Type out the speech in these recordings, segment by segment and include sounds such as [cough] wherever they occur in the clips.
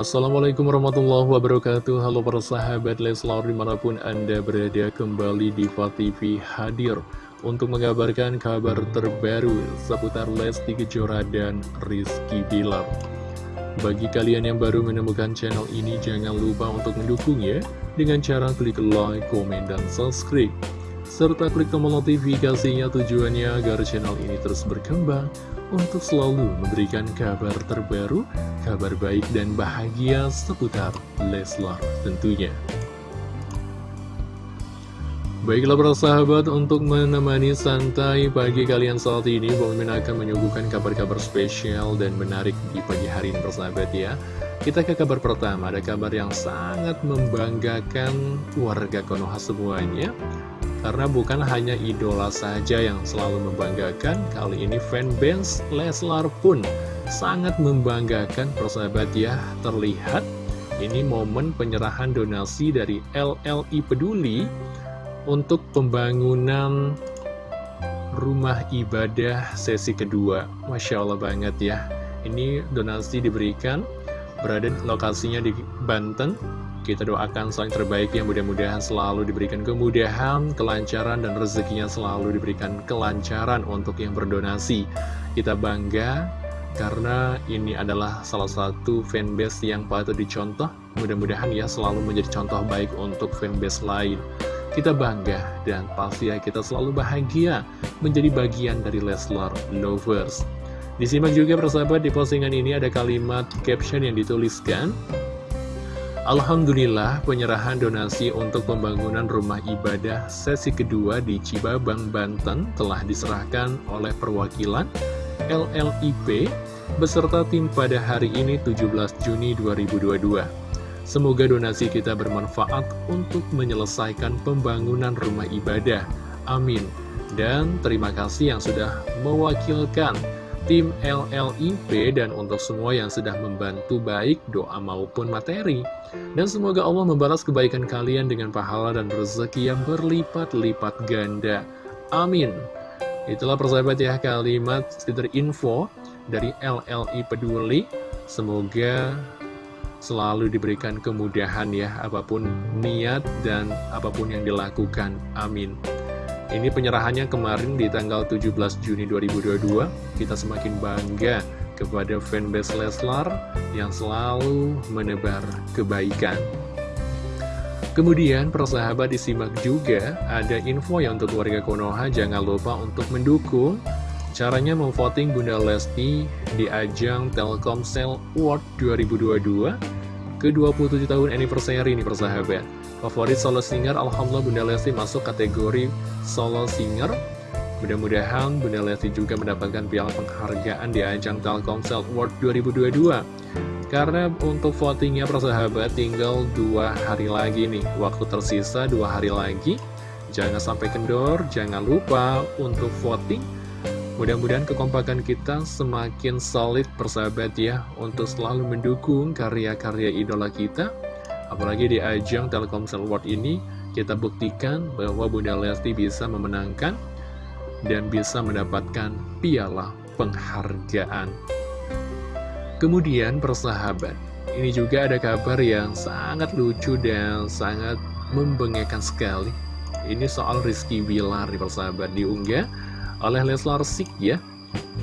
Assalamualaikum warahmatullahi wabarakatuh. Halo para sahabat Leslar di mana pun anda berada kembali di TV hadir Untuk mengabarkan kabar terbaru seputar Lesti Kejora dan Rizky Bilar. Bagi kalian yang baru menemukan channel ini jangan lupa untuk mendukung ya Dengan cara klik like, komen, dan subscribe serta klik tombol notifikasinya tujuannya agar channel ini terus berkembang untuk selalu memberikan kabar terbaru, kabar baik dan bahagia seputar Leslar tentunya. Baiklah para sahabat, untuk menemani santai pagi kalian saat ini, Bang akan menyuguhkan kabar-kabar spesial dan menarik di pagi hari ini persahabat ya. Kita ke kabar pertama, ada kabar yang sangat membanggakan warga Konoha semuanya. Karena bukan hanya idola saja yang selalu membanggakan, kali ini fanbase Leslar pun sangat membanggakan persahabat ya. Terlihat ini momen penyerahan donasi dari LLI Peduli untuk pembangunan rumah ibadah sesi kedua. Masya Allah banget ya. Ini donasi diberikan berada lokasinya di Banten kita doakan selain terbaik yang mudah-mudahan selalu diberikan kemudahan, kelancaran, dan rezekinya selalu diberikan kelancaran untuk yang berdonasi. Kita bangga karena ini adalah salah satu fanbase yang patut dicontoh. Mudah-mudahan ya selalu menjadi contoh baik untuk fanbase lain. Kita bangga dan pasti ya kita selalu bahagia menjadi bagian dari Leslar Lovers. Disimak juga persahabat di postingan ini ada kalimat caption yang dituliskan Alhamdulillah penyerahan donasi untuk pembangunan rumah ibadah sesi kedua di Cibabang, Banten telah diserahkan oleh perwakilan LLIP beserta tim pada hari ini 17 Juni 2022. Semoga donasi kita bermanfaat untuk menyelesaikan pembangunan rumah ibadah. Amin. Dan terima kasih yang sudah mewakilkan tim LLIP dan untuk semua yang sudah membantu baik doa maupun materi. Dan semoga Allah membalas kebaikan kalian dengan pahala dan rezeki yang berlipat-lipat ganda. Amin. Itulah persahabat ya kalimat sekitar info dari LLI Peduli. Semoga selalu diberikan kemudahan ya apa pun niat dan apa pun yang dilakukan. Amin. Ini penyerahannya kemarin di tanggal 17 Juni 2022. Kita semakin bangga kepada fanbase Leslar yang selalu menebar kebaikan. Kemudian persahabat disimak juga ada info yang untuk warga Konoha jangan lupa untuk mendukung Caranya memvoting Bunda Lesti di ajang Telkomsel Award 2022 ke-27 tahun anniversary ini persahabat Favorit solo singer, Alhamdulillah Bunda Lesti masuk kategori solo singer. Mudah-mudahan Bunda Lesti juga mendapatkan piala penghargaan di ajang Telkomsel Award 2022. Karena untuk votingnya persahabat tinggal dua hari lagi nih, waktu tersisa dua hari lagi. Jangan sampai kendor, jangan lupa untuk voting. Mudah-mudahan kekompakan kita semakin solid persahabat ya, untuk selalu mendukung karya-karya idola kita Apalagi di ajang Telkomsel World ini, kita buktikan bahwa Bunda Lesti bisa memenangkan dan bisa mendapatkan piala penghargaan. Kemudian persahabat, ini juga ada kabar yang sangat lucu dan sangat membengekkan sekali. Ini soal Rizky Bilar di persahabat diunggah oleh Leslar Sik ya.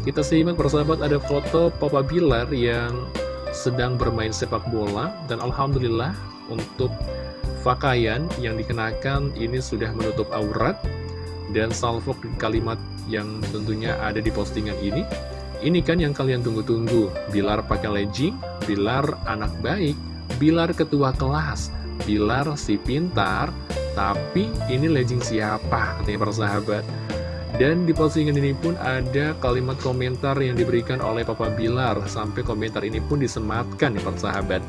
Kita simak persahabat ada foto Papa Bilar yang sedang bermain sepak bola dan Alhamdulillah untuk pakaian yang dikenakan ini sudah menutup aurat dan salvo kalimat yang tentunya ada di postingan ini. Ini kan yang kalian tunggu-tunggu. Bilar pakai legging, Bilar anak baik, Bilar ketua kelas, Bilar si pintar. Tapi ini legging siapa? Katanya persahabat dan di postingan ini pun ada kalimat komentar yang diberikan oleh Papa Bilar. Sampai komentar ini pun disematkan ya persahabat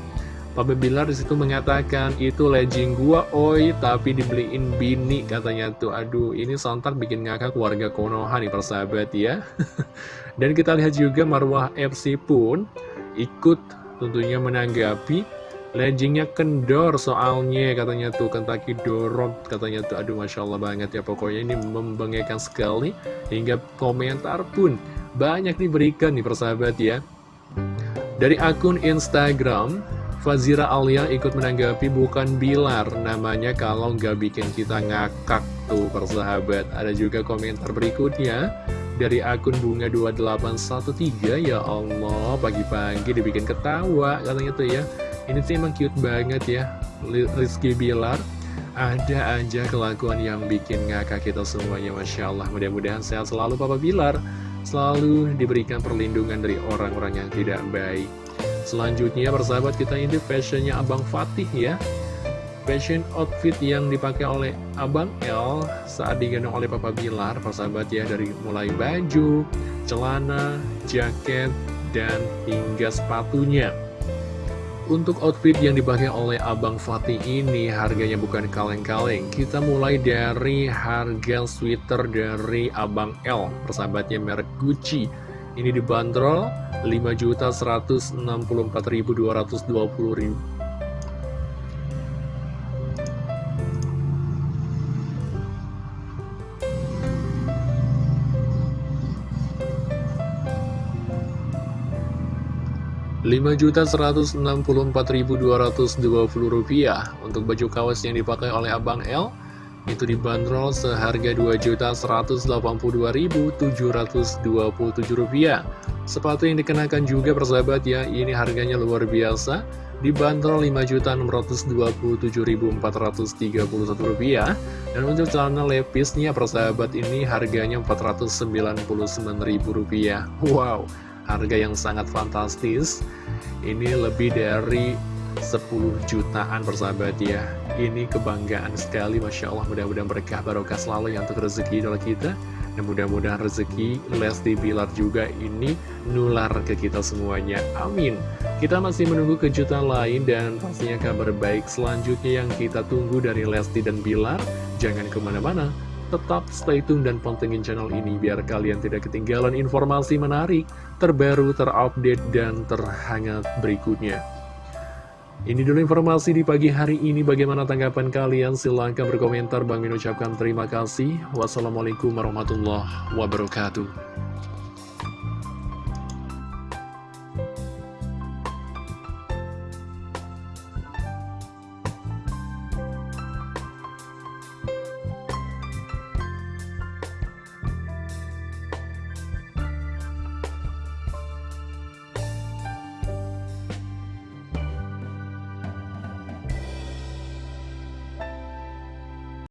Papa Bilar di situ mengatakan itu legging gua oi tapi dibeliin bini katanya tuh. Aduh ini sontak bikin ngakak warga Konoha nih persahabat ya. [laughs] Dan kita lihat juga Marwah FC pun ikut tentunya menanggapi leggingnya kendor soalnya katanya tuh. Kentucky dorong katanya tuh. Aduh Masya Allah banget ya pokoknya ini membanggakan sekali. Hingga komentar pun banyak diberikan nih persahabat ya. Dari akun Instagram Fazira Alia ikut menanggapi bukan Bilar namanya kalau nggak bikin kita ngakak tuh persahabat. Ada juga komentar berikutnya dari akun bunga 2813 ya Allah pagi-pagi dibikin ketawa katanya tuh ya. Ini sih emang cute banget ya Rizky Bilar. Ada aja kelakuan yang bikin ngakak kita semuanya Masya Allah Mudah-mudahan sehat selalu Papa Bilar Selalu diberikan perlindungan dari orang-orang yang tidak baik Selanjutnya persahabat kita ini fashionnya Abang Fatih ya. Fashion outfit yang dipakai oleh Abang L saat digendong oleh Papa Bilar Persahabat ya dari mulai baju, celana, jaket, dan hingga sepatunya. Untuk outfit yang dipakai oleh Abang Fatih ini harganya bukan kaleng-kaleng. Kita mulai dari harga sweater dari Abang L Persahabatnya merek Gucci ini dibanderol 5.164.220 Rp5.164.220 untuk baju kaos yang dipakai oleh Abang L itu dibanderol seharga Rp2.182.727. Sepatu yang dikenakan juga persahabat ya, ini harganya luar biasa, dibanderol Rp5.627.431. Dan untuk celana lepisnya persahabat ini harganya Rp499.000. Wow, harga yang sangat fantastis. Ini lebih dari 10 jutaan persahabat ya. Ini kebanggaan sekali Masya Allah. Mudah-mudahan berkah barokah selalu yang untuk rezeki idola kita. Dan mudah-mudahan rezeki Lesti Bilar juga ini nular ke kita semuanya. Amin. Kita masih menunggu kejutan lain dan pastinya kabar baik selanjutnya yang kita tunggu dari Lesti dan Bilar. Jangan ke mana-mana. Tetap stay tune dan pantengin channel ini biar kalian tidak ketinggalan informasi menarik, terbaru, terupdate, dan terhangat berikutnya. Ini dulu informasi di pagi hari ini. Bagaimana tanggapan kalian? Silahkan berkomentar. Bang Min ucapkan terima kasih. Wassalamualaikum warahmatullahi wabarakatuh.